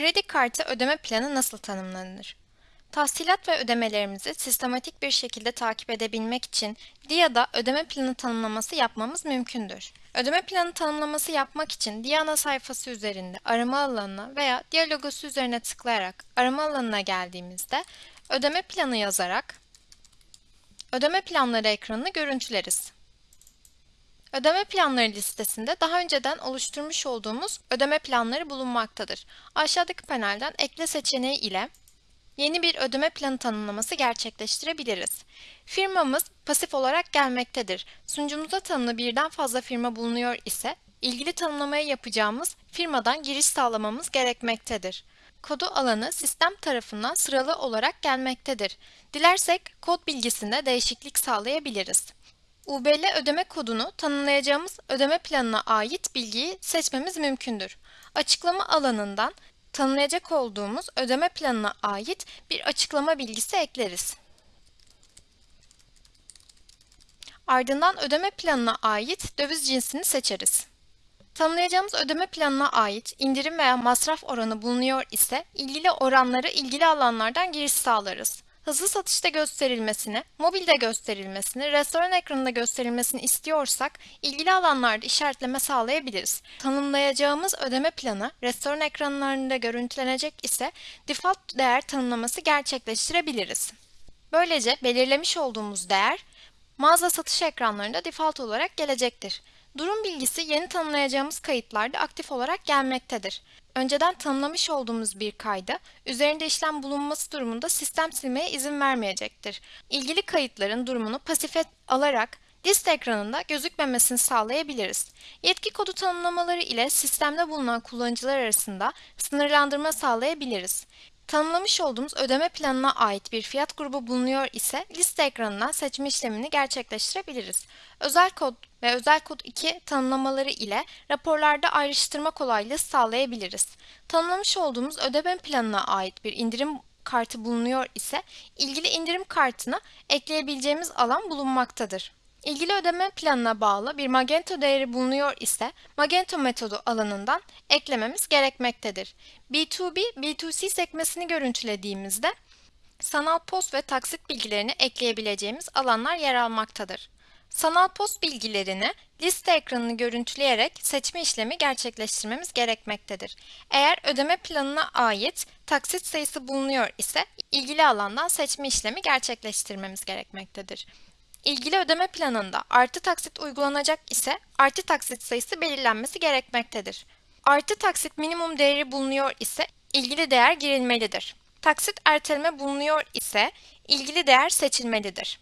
Kredi kartı ödeme planı nasıl tanımlanır? Tahsilat ve ödemelerimizi sistematik bir şekilde takip edebilmek için DIA'da ödeme planı tanımlaması yapmamız mümkündür. Ödeme planı tanımlaması yapmak için DIA ana sayfası üzerinde arama alanına veya DIA logosu üzerine tıklayarak arama alanına geldiğimizde ödeme planı yazarak ödeme planları ekranını görüntüleriz. Ödeme planları listesinde daha önceden oluşturmuş olduğumuz ödeme planları bulunmaktadır. Aşağıdaki panelden ekle seçeneği ile yeni bir ödeme planı tanımlaması gerçekleştirebiliriz. Firmamız pasif olarak gelmektedir. Sunucumuza tanımlı birden fazla firma bulunuyor ise ilgili tanımlamayı yapacağımız firmadan giriş sağlamamız gerekmektedir. Kodu alanı sistem tarafından sıralı olarak gelmektedir. Dilersek kod bilgisinde değişiklik sağlayabiliriz. UBL ödeme kodunu tanımlayacağımız ödeme planına ait bilgiyi seçmemiz mümkündür. Açıklama alanından tanımlayacak olduğumuz ödeme planına ait bir açıklama bilgisi ekleriz. Ardından ödeme planına ait döviz cinsini seçeriz. Tanımlayacağımız ödeme planına ait indirim veya masraf oranı bulunuyor ise ilgili oranları ilgili alanlardan giriş sağlarız hızlı satışta gösterilmesini, mobilde gösterilmesini, restoran ekranında gösterilmesini istiyorsak ilgili alanlarda işaretleme sağlayabiliriz. Tanımlayacağımız ödeme planı restoran ekranlarında görüntülenecek ise default değer tanımlaması gerçekleştirebiliriz. Böylece belirlemiş olduğumuz değer mağaza satış ekranlarında default olarak gelecektir. Durum bilgisi yeni tanımlayacağımız kayıtlarda aktif olarak gelmektedir. Önceden tanımlamış olduğumuz bir kayda üzerinde işlem bulunması durumunda sistem silmeye izin vermeyecektir. İlgili kayıtların durumunu pasife alarak liste ekranında gözükmemesini sağlayabiliriz. Yetki kodu tanımlamaları ile sistemde bulunan kullanıcılar arasında sınırlandırma sağlayabiliriz. Tanımlamış olduğumuz ödeme planına ait bir fiyat grubu bulunuyor ise liste ekranından seçme işlemini gerçekleştirebiliriz. Özel kod ve özel kod 2 tanımlamaları ile raporlarda ayrıştırma kolaylığı sağlayabiliriz. Tanımlamış olduğumuz ödeme planına ait bir indirim kartı bulunuyor ise ilgili indirim kartına ekleyebileceğimiz alan bulunmaktadır. İlgili ödeme planına bağlı bir Magento değeri bulunuyor ise Magento metodu alanından eklememiz gerekmektedir. B2B, B2C sekmesini görüntülediğimizde sanal post ve taksit bilgilerini ekleyebileceğimiz alanlar yer almaktadır. Sanal post bilgilerini liste ekranını görüntüleyerek seçme işlemi gerçekleştirmemiz gerekmektedir. Eğer ödeme planına ait taksit sayısı bulunuyor ise ilgili alandan seçme işlemi gerçekleştirmemiz gerekmektedir. İlgili ödeme planında artı taksit uygulanacak ise artı taksit sayısı belirlenmesi gerekmektedir. Artı taksit minimum değeri bulunuyor ise ilgili değer girilmelidir. Taksit erteleme bulunuyor ise ilgili değer seçilmelidir.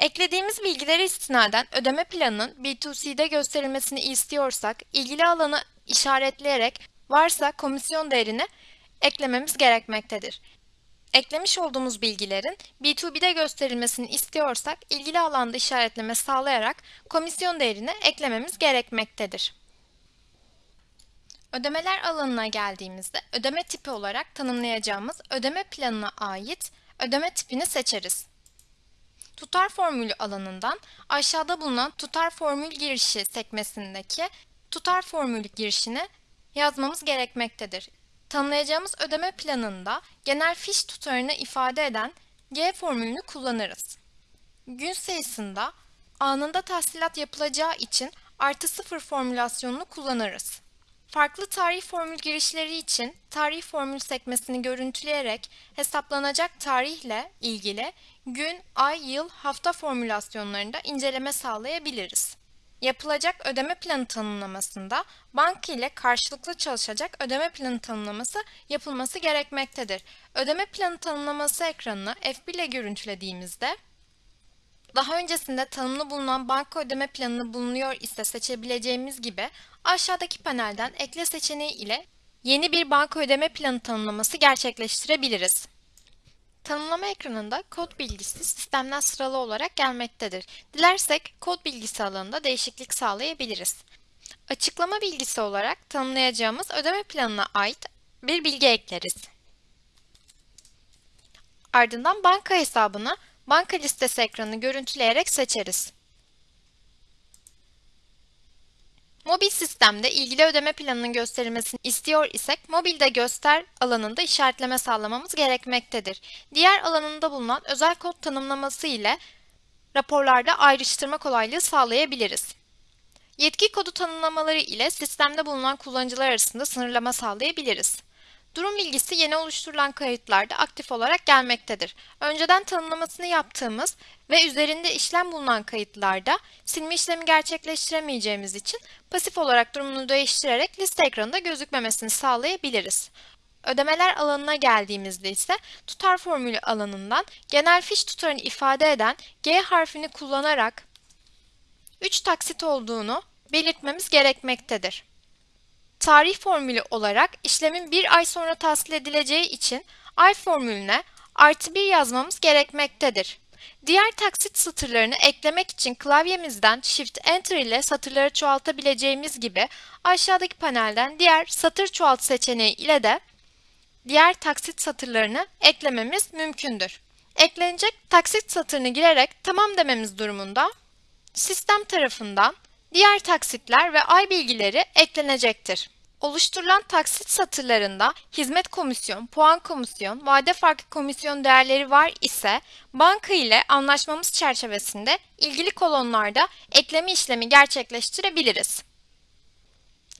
Eklediğimiz bilgilere istinaden ödeme planının B2C'de gösterilmesini istiyorsak ilgili alanı işaretleyerek varsa komisyon değerini eklememiz gerekmektedir. Eklemiş olduğumuz bilgilerin B2B'de gösterilmesini istiyorsak ilgili alanda işaretleme sağlayarak komisyon değerini eklememiz gerekmektedir. Ödemeler alanına geldiğimizde ödeme tipi olarak tanımlayacağımız ödeme planına ait ödeme tipini seçeriz. Tutar formülü alanından aşağıda bulunan tutar formül girişi sekmesindeki tutar formülü girişini yazmamız gerekmektedir. Tanımlayacağımız ödeme planında genel fiş tutarını ifade eden G formülünü kullanırız. Gün sayısında anında tahsilat yapılacağı için artı sıfır formülasyonunu kullanırız. Farklı tarih formül girişleri için tarih formül sekmesini görüntüleyerek hesaplanacak tarihle ilgili gün, ay, yıl, hafta formülasyonlarında inceleme sağlayabiliriz. Yapılacak ödeme planı tanımlamasında banka ile karşılıklı çalışacak ödeme planı tanımlaması yapılması gerekmektedir. Ödeme planı tanımlaması ekranını F1 ile görüntülediğimizde daha öncesinde tanımlı bulunan banka ödeme planını bulunuyor ise seçebileceğimiz gibi aşağıdaki panelden ekle seçeneği ile yeni bir banka ödeme planı tanımlaması gerçekleştirebiliriz. Tanımlama ekranında kod bilgisi sistemden sıralı olarak gelmektedir. Dilersek kod bilgisi alanında değişiklik sağlayabiliriz. Açıklama bilgisi olarak tanımlayacağımız ödeme planına ait bir bilgi ekleriz. Ardından banka hesabını banka listesi ekranını görüntüleyerek seçeriz. Mobil sistemde ilgili ödeme planının gösterilmesini istiyor isek mobilde göster alanında işaretleme sağlamamız gerekmektedir. Diğer alanında bulunan özel kod tanımlaması ile raporlarda ayrıştırma kolaylığı sağlayabiliriz. Yetki kodu tanımlamaları ile sistemde bulunan kullanıcılar arasında sınırlama sağlayabiliriz. Durum bilgisi yeni oluşturulan kayıtlarda aktif olarak gelmektedir. Önceden tanımlamasını yaptığımız ve üzerinde işlem bulunan kayıtlarda silme işlemi gerçekleştiremeyeceğimiz için pasif olarak durumunu değiştirerek liste ekranında gözükmemesini sağlayabiliriz. Ödemeler alanına geldiğimizde ise tutar formülü alanından genel fiş tutarını ifade eden G harfini kullanarak 3 taksit olduğunu belirtmemiz gerekmektedir. Tarih formülü olarak işlemin bir ay sonra tahsil edileceği için ay formülüne artı 1 yazmamız gerekmektedir. Diğer taksit satırlarını eklemek için klavyemizden Shift Enter ile satırları çoğaltabileceğimiz gibi aşağıdaki panelden diğer satır çoğalt seçeneği ile de diğer taksit satırlarını eklememiz mümkündür. Eklenecek taksit satırını girerek tamam dememiz durumunda sistem tarafından diğer taksitler ve ay bilgileri eklenecektir. Oluşturulan taksit satırlarında hizmet komisyon, puan komisyon, vade farkı komisyon değerleri var ise banka ile anlaşmamız çerçevesinde ilgili kolonlarda ekleme işlemi gerçekleştirebiliriz.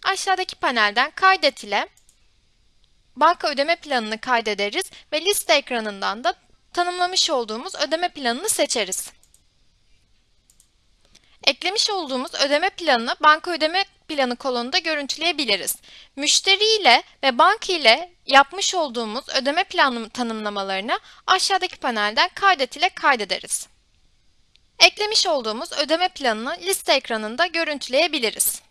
Aşağıdaki panelden kaydet ile banka ödeme planını kaydederiz ve liste ekranından da tanımlamış olduğumuz ödeme planını seçeriz. Eklemiş olduğumuz ödeme planını banka ödeme planı kolonunda görüntüleyebiliriz. Müşteri ile ve banka ile yapmış olduğumuz ödeme planı tanımlamalarını aşağıdaki panelden kaydet ile kaydederiz. Eklemiş olduğumuz ödeme planını liste ekranında görüntüleyebiliriz.